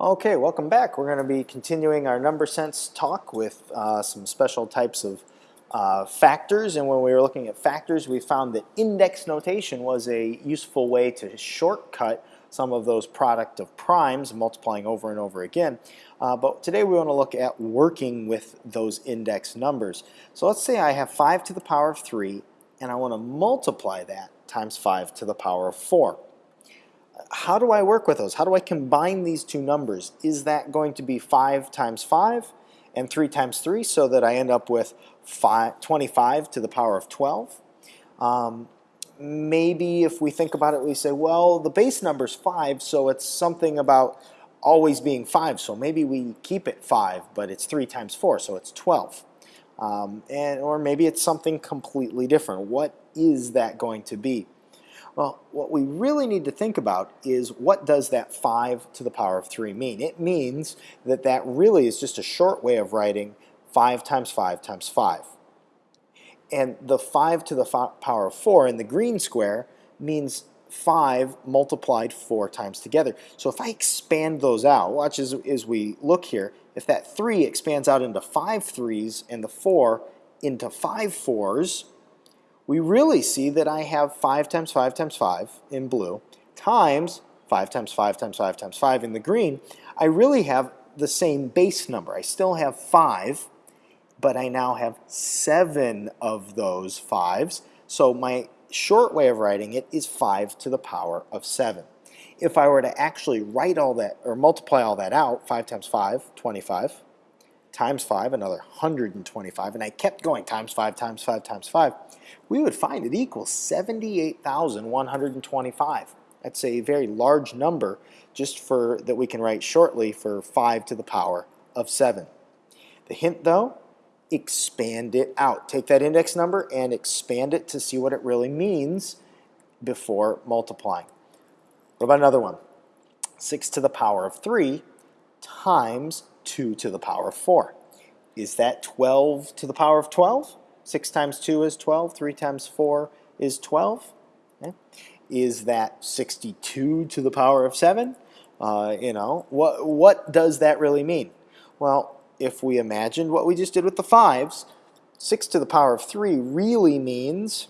Okay, welcome back. We're going to be continuing our number sense talk with uh, some special types of uh, factors. And when we were looking at factors, we found that index notation was a useful way to shortcut some of those product of primes, multiplying over and over again. Uh, but today we want to look at working with those index numbers. So let's say I have 5 to the power of 3, and I want to multiply that times 5 to the power of 4 how do I work with those? How do I combine these two numbers? Is that going to be 5 times 5 and 3 times 3 so that I end up with five, 25 to the power of 12? Um, maybe if we think about it, we say, well, the base number is 5, so it's something about always being 5. So maybe we keep it 5, but it's 3 times 4, so it's 12. Um, and, or maybe it's something completely different. What is that going to be? Well, what we really need to think about is what does that 5 to the power of 3 mean? It means that that really is just a short way of writing 5 times 5 times 5. And the 5 to the power of 4 in the green square means 5 multiplied 4 times together. So if I expand those out, watch as, as we look here, if that 3 expands out into 5 3's and the 4 into 5 4's, we really see that I have 5 times 5 times 5 in blue times 5 times 5 times 5 times 5 in the green. I really have the same base number. I still have 5, but I now have 7 of those 5s. So my short way of writing it is 5 to the power of 7. If I were to actually write all that, or multiply all that out, 5 times 5, 25, times 5, another 125, and I kept going times 5, times 5, times 5, we would find it equals 78,125. That's a very large number just for that we can write shortly for 5 to the power of 7. The hint though, expand it out. Take that index number and expand it to see what it really means before multiplying. What about another one? 6 to the power of 3 times 2 to the power of 4. Is that 12 to the power of 12? 6 times 2 is 12. 3 times 4 is 12. Okay. Is that 62 to the power of 7? Uh, you know, what, what does that really mean? Well, if we imagined what we just did with the 5s, 6 to the power of 3 really means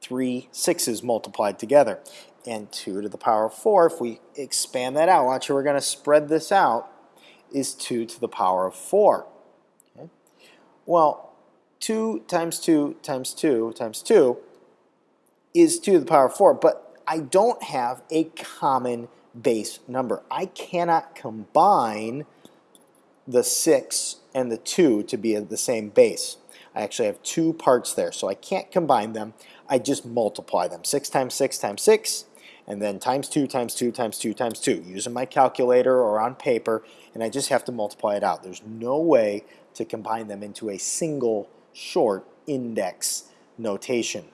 3 6's multiplied together. And 2 to the power of 4, if we expand that out, watch we're going to spread this out, is 2 to the power of 4. Okay? Well, 2 times 2 times 2 times 2 is 2 to the power of 4, but I don't have a common base number. I cannot combine the 6 and the 2 to be the same base. I actually have two parts there, so I can't combine them. I just multiply them. 6 times 6 times 6 and then times 2 times 2 times 2 times 2 using my calculator or on paper and I just have to multiply it out. There's no way to combine them into a single short index notation.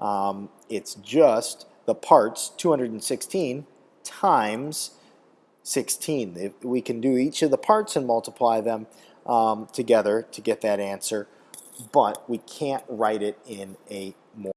Um, it's just the parts 216 times 16. If we can do each of the parts and multiply them um, together to get that answer, but we can't write it in a